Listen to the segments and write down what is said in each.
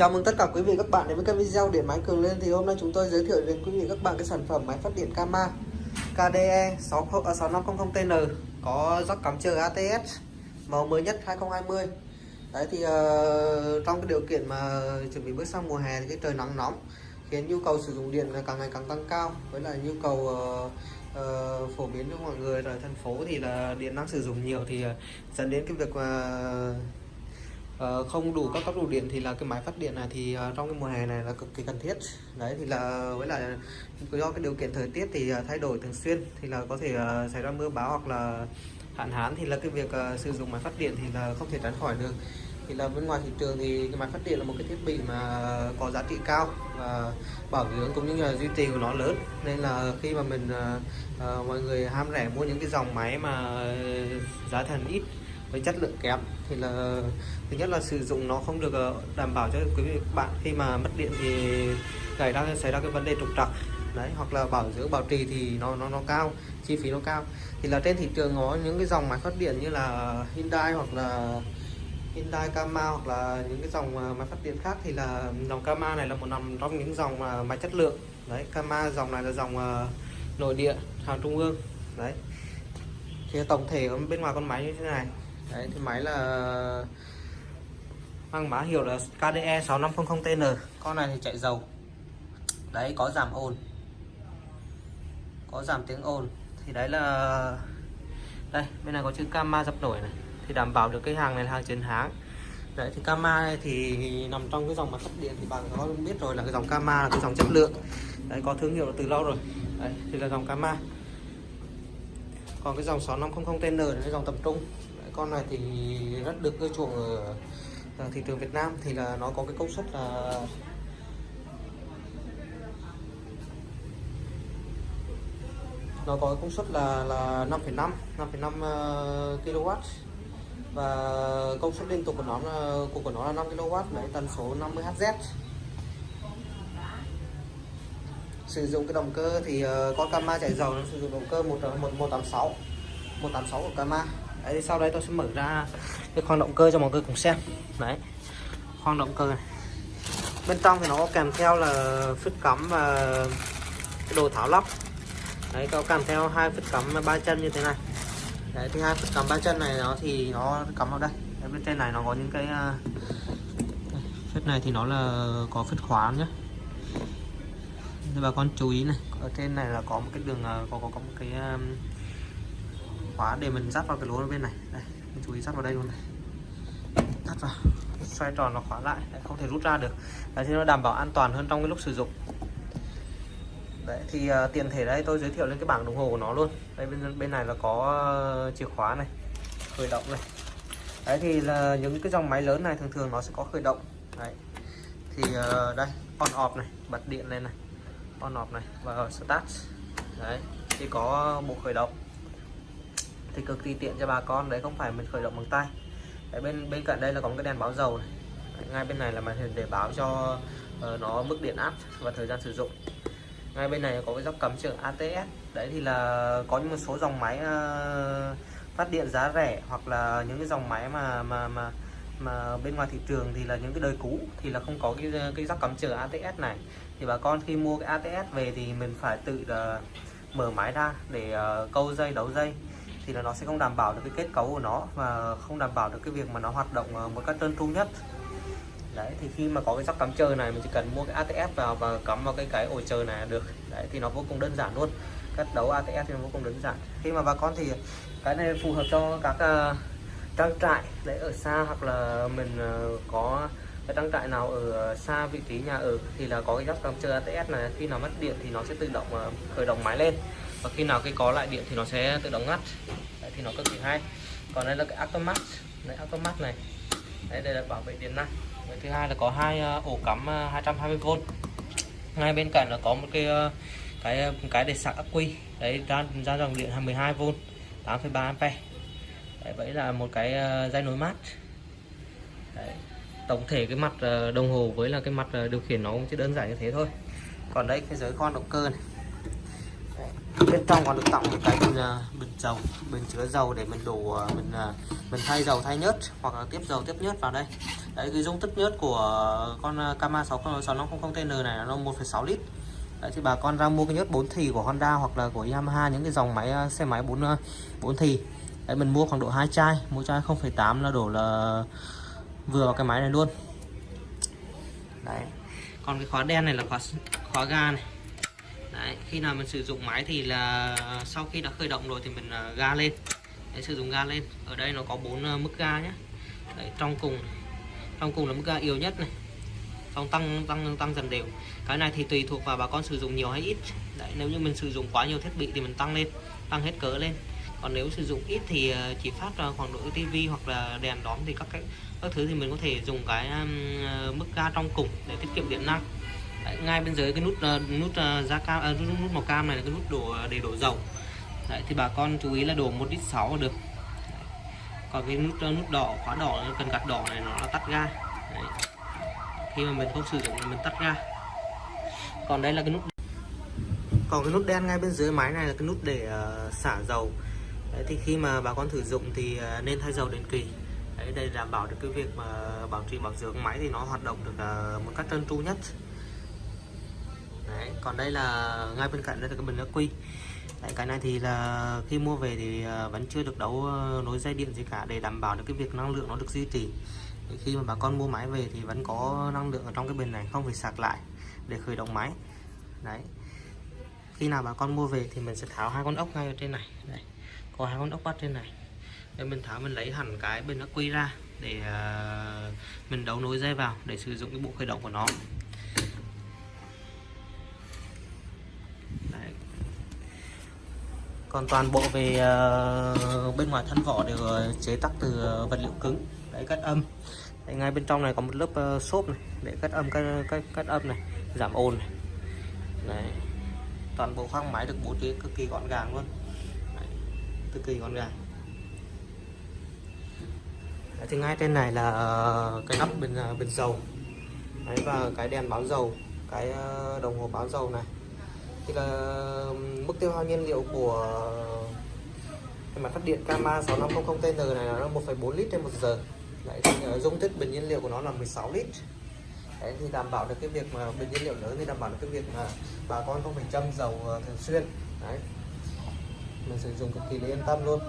Chào mừng tất cả quý vị các bạn đến với kênh video điện máy cường lên. Thì hôm nay chúng tôi giới thiệu đến quý vị các bạn cái sản phẩm máy phát điện Kama KDE 6500TN có rắc cắm chờ ATS màu mới nhất 2020 đấy thì uh, trong cái điều kiện mà chuẩn bị bước sang mùa hè thì cái trời nắng nóng khiến nhu cầu sử dụng điện càng ngày càng tăng cao. Với lại nhu cầu uh, uh, phổ biến cho mọi người ở thành phố thì là điện năng sử dụng nhiều thì uh, dẫn đến cái việc mà uh, Ờ, không đủ các cấp đủ điện thì là cái máy phát điện này thì ờ, trong cái mùa hè này là cực kỳ cần thiết. Đấy thì là với lại do cái điều kiện thời tiết thì ờ, thay đổi thường xuyên thì là có thể xảy ra mưa bão hoặc là hạn hán thì là cái việc sử dụng máy phát điện thì là không thể tránh khỏi được. Thì là bên ngoài thị trường thì cái máy phát điện là một cái thiết bị mà có giá trị cao và bảo dưỡng cũng như là duy trì của nó lớn. Nên là khi mà mình uh, mọi người ham rẻ mua những cái dòng máy mà giá thành ít với chất lượng kém. Thì là, thứ nhất là sử dụng nó không được ờ, đảm bảo cho quý vị các bạn. Khi mà mất điện thì xảy ra xảy ra cái vấn đề trục trặc. Đấy, hoặc là bảo dưỡng bảo trì thì nó nó nó cao, chi phí nó cao. Thì là trên thị trường có những cái dòng máy phát điện như là Hyundai hoặc là Hyundai Kama hoặc là những cái dòng ờ, máy phát điện khác thì là dòng Kama này là một nằm trong những dòng ờ, máy chất lượng. Đấy Kama dòng này là dòng nội địa, hàng trung ương. Đấy. Thì tổng thể bên ngoài con máy như thế này đấy, thì máy là mang mã hiệu là KDE 6500TN con này thì chạy dầu. Đấy, có giảm ồn. Có giảm tiếng ồn. Thì đấy là, đây, bên này có chữ Kama dập nổi này. Thì đảm bảo được cái hàng này là hàng chiến hãng. Đấy, thì Kama này thì nằm trong cái dòng mà phát điện thì bạn có biết rồi là cái dòng Kama là cái dòng chất lượng. Đấy, có thương hiệu từ lâu rồi. Đấy, thì là dòng Kama còn cái dòng 6500TN là cái dòng tầm trung con này thì rất được ưa chuộng ở ờ, thị trường Việt Nam thì là nó có cái công suất là nó có công suất là là 5,5 5,5 kW và công suất liên tục của nó là của của nó là 5 kW đấy tần số 50 Hz sử dụng cái động cơ thì ờ, con Kama chạy dầu nó sử dụng động cơ 1 186 186 của Kama đấy thì sau đây tôi sẽ mở ra cái khoang động cơ cho mọi người cùng xem. Đấy khoang động cơ này. Bên trong thì nó có kèm theo là phích cắm và cái đồ tháo lắp. Đấy có kèm theo hai phích cắm ba chân như thế này. Đấy thì hai phích cắm ba chân này nó thì nó cắm vào đây. Đấy, bên trên này nó có những cái à, phích này thì nó là có phích khóa nhé bà con chú ý này ở trên này là có một cái đường à, có có, có một cái à, khóa để mình dắt vào cái lỗ ở bên này. Đây mình chú ý dắt vào đây luôn này. Dắt vào. Xoay tròn nó khóa lại. Đấy, không thể rút ra được. Đấy, thì nó đảm bảo an toàn hơn trong cái lúc sử dụng. Đấy thì ờ, uh, tiền thể đây tôi giới thiệu lên cái bảng đồng hồ của nó luôn. Đây bên bên này là có uh, chìa khóa này khởi động này. Đấy thì là những cái dòng máy lớn này thường thường nó sẽ có khởi động. Đấy. Thì uh, đây on off này bật điện lên này. On off này và start. Đấy thì có bộ khởi động thì cực kỳ tiện cho bà con đấy không phải mình khởi động bằng tay. Đấy, bên bên cạnh đây là có một cái đèn báo dầu này. Đấy, ngay bên này là màn hình để báo cho uh, nó mức điện áp và thời gian sử dụng. Ngay bên này có cái dốc cắm trường ATS đấy thì là có những một số dòng máy uh, phát điện giá rẻ hoặc là những cái dòng máy mà mà mà mà bên ngoài thị trường thì là những cái đời cũ thì là không có cái cái dốc cắm chờ ATS này. Thì bà con khi mua cái ATS về thì mình phải tự uh, mở máy ra để uh, câu dây đấu dây thì là nó sẽ không đảm bảo được cái kết cấu của nó và không đảm bảo được cái việc mà nó hoạt động ờ, một cách trơn tru nhất. Đấy thì khi mà có cái sóc cắm chờ này mình chỉ cần mua cái ATS vào và cắm vào cái cái ổ chờ này là được. Đấy thì nó vô cùng đơn giản luôn. Cắt đấu ATS thì nó vô cùng đơn giản. Khi mà bà con thì cái này phù hợp cho các uh, trang trại đấy ở xa hoặc là mình uh, có cái trang trại nào ở xa vị trí nhà ở thì là có cái dốc cắm chờ ATS này. Khi nào mất điện thì nó sẽ tự động khởi động máy lên. Và khi nào cái có lại điện thì nó sẽ tự động ngắt thì nó cực kỳ hay. Còn đây là cái automat đấy automat này. Đấy đây là bảo vệ điện năng. Đấy, thứ hai là có hai ờ, ổ cắm ờ, 220V ngay bên cạnh là có một cái ờ, cái cái để sạc ắc quy. Đấy ra ra dòng điện 12V 8,3A đấy, vậy là một cái dây nối mát. Đấy. tổng thể cái mặt đồng hồ với là cái mặt điều khiển nó cũng chỉ đơn giản như thế thôi. Còn đây cái giới khoan động cơ này bên trong còn được tặng một cái bình ờ, bình dầu bình chứa dầu để mình đổ ờ, mình ờ, mình thay dầu thay nhớt hoặc là tiếp dầu tiếp nhớt vào đây. Đấy cái dung tích nhớt của con Kama 6500 TN này là nó 1,6 lít. Đấy, thì bà con ra mua cái nhớt 4 thì của Honda hoặc là của Yamaha những cái dòng máy xe máy 4 4 thì. Đấy mình mua khoảng độ hai chai mỗi chai 0,8 là đổ là vừa vào cái máy này luôn. Đấy. Còn cái khóa đen này là khóa khóa ga này đấy khi nào mình sử dụng máy thì là sau khi đã khởi động rồi thì mình à, ga lên. Để sử dụng ga lên. Ở đây nó có bốn à, mức ga nhé đấy, trong cùng trong cùng là mức ga yếu nhất này. Xong tăng tăng tăng dần đều. Cái này thì tùy thuộc vào bà con sử dụng nhiều hay ít. Đấy nếu như mình sử dụng quá nhiều thiết bị thì mình tăng lên tăng hết cỡ lên. Còn nếu sử dụng ít thì à, chỉ phát ra khoảng độ tivi hoặc là đèn đóm thì các cái các thứ thì mình có thể dùng cái um, mức ga trong cùng để tiết kiệm điện năng. Đấy, ngay bên dưới cái nút uh, nút ờ, uh, da cam uh, nút, nút màu cam này là cái nút đổ để đổ dầu. Đấy, thì bà con chú ý là đổ một lít sáu được. Đấy. còn cái nút uh, nút đỏ khóa đỏ cần gạt đỏ này nó là tắt ga. Đấy. khi mà mình không sử dụng thì mình tắt ga. Còn đây là cái nút còn cái nút đen ngay bên dưới máy này là cái nút để uh, xả dầu. Đấy, thì khi mà bà con sử dụng thì uh, nên thay dầu định kỳ. Đấy, đây đảm bảo được cái việc mà bảo trì bảo dưỡng máy thì nó hoạt động được uh, một cách trơn tru nhất. Đấy, còn đây là ngay bên cạnh đây là cái bình ắc quy Đấy, cái này thì là khi mua về thì à, vẫn chưa được đấu à, nối dây điện gì cả để đảm bảo được cái việc năng lượng nó được duy trì. Thì khi mà bà con mua máy về thì vẫn có năng lượng ở trong cái bình này không phải sạc lại để khởi động máy. Đấy. Khi nào bà con mua về thì mình sẽ tháo hai con ốc ngay ở trên này. Đây có hai con ốc bắt trên này. Để mình tháo mình lấy hẳn cái bình ắc quy ra để à, mình đấu nối dây vào để sử dụng cái bộ khởi động của nó. Còn toàn bộ về uh, bên ngoài thân vỏ đều ờ, chế tác từ ờ, vật liệu cứng để cắt âm đấy, ngay bên trong này có một lớp uh, xốp này để cắt âm cắt, cắt, cắt âm này giảm ồn này. Đấy. toàn bộ khoang máy được bố trí cực kỳ gọn gàng luôn Đấy. cực kỳ gọn gàng Đấy, thì ngay trên này là cái nắp bình bình dầu Đấy, và cái đèn báo dầu cái đồng hồ báo dầu này thì là mức tiêu hao nhiên liệu của cái mặt phát điện Kama 6500 TN này là 1,4 lít trên một giờ. Đấy, thì ờ, dung tích bình nhiên liệu của nó là 16 lít. Đấy, thì đảm bảo được cái việc mà bình nhiên liệu lớn thì đảm bảo được cái việc mà bà con không phải châm dầu ờ, thường xuyên. Đấy. mình sử dụng cực kỳ là yên tâm luôn.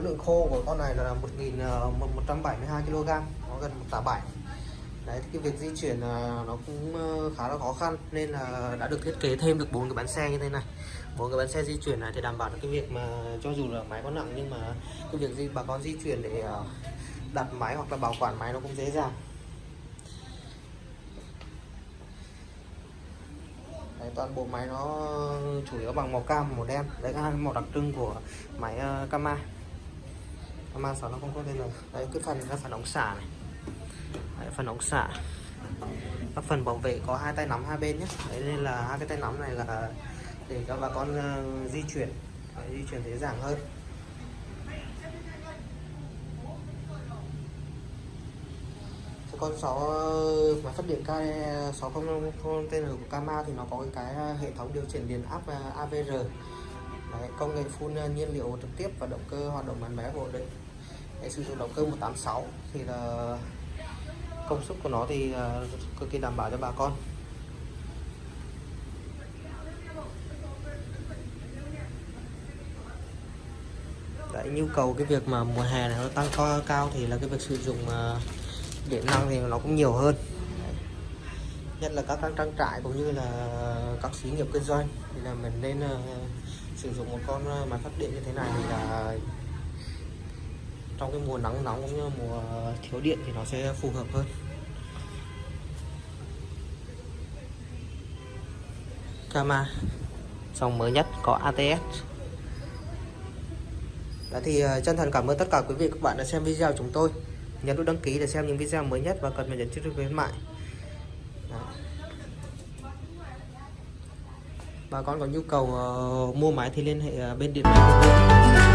Khối lượng khô của con này là 1172 ờ, kg nó gần một tạ bảy. Đấy cái việc di chuyển ờ, nó cũng ờ, khá là khó khăn nên là đã được thiết kế thêm được bốn cái bánh xe như thế này. Bốn cái bánh xe di chuyển này thì đảm bảo được cái việc mà cho dù là máy có nặng nhưng mà cái việc gì bà con di chuyển để đặt máy hoặc là bảo quản máy nó cũng dễ dàng. Đấy, toàn bộ máy nó chủ yếu bằng màu cam màu đen. Đấy là màu đặc trưng của máy uh, Kama. Kama 6 nó không có lên rồi đấy cái phần là phần ống xả này. Đấy, phần ống xả. Các phần bảo vệ có hai tay nắm hai bên nhé. Đấy nên là hai cái tay nắm này là để cho bà con uh, di chuyển. Đấy, di chuyển dễ dàng hơn. Con 6 ờ, máy phát điện K600 TN của Kama thì nó có cái ờ, hệ thống điều chỉnh điện áp AVR Đấy, công nghệ phun nhiên liệu trực tiếp và động cơ hoạt động bán bé ổn định để sử dụng động cơ 186 thì là công suất của nó thì à, cực kỳ đảm bảo cho bà con. Đấy, nhu cầu cái việc mà mùa hè này nó tăng co cao thì là cái việc sử dụng à, điện năng thì nó cũng nhiều hơn. Nhất là các trang trại cũng như là các xí nghiệp kinh doanh. Thì là mình nên uh, sử dụng một con máy phát điện như thế này thì là trong cái mùa nắng nóng cũng như mùa thiếu điện thì nó sẽ phù hợp hơn. Kama dòng mới nhất có ATS Đó dạ thì ờ, chân thành cảm ơn tất cả quý vị các bạn đã xem video của chúng tôi. Nhấn nút đăng ký để xem những video mới nhất và cần phải nhấn chiếc khuyến mại. Dạ. Bà con có nhu cầu uh, mua máy thì liên hệ uh, bên điện máy